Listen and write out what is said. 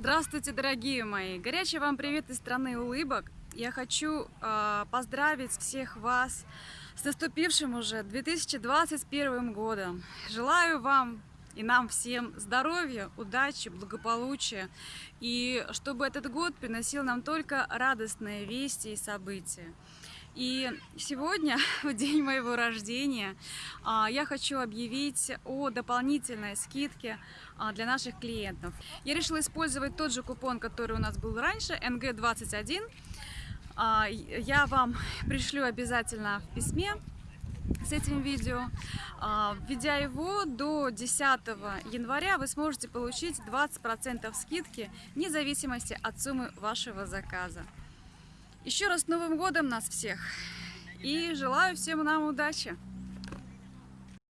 Здравствуйте, дорогие мои! Горячий вам привет из страны улыбок. Я хочу э, поздравить всех вас с наступившим уже 2021 годом. Желаю вам и нам всем здоровья, удачи, благополучия. И чтобы этот год приносил нам только радостные вести и события. И сегодня, в день моего рождения, а, я хочу объявить о дополнительной скидке а, для наших клиентов. Я решила использовать тот же купон, который у нас был раньше, NG21. А, я вам пришлю обязательно в письме с этим видео. Введя его до 10 января, вы сможете получить 20% скидки вне зависимости от суммы вашего заказа. Еще раз с Новым годом нас всех! И желаю всем нам удачи!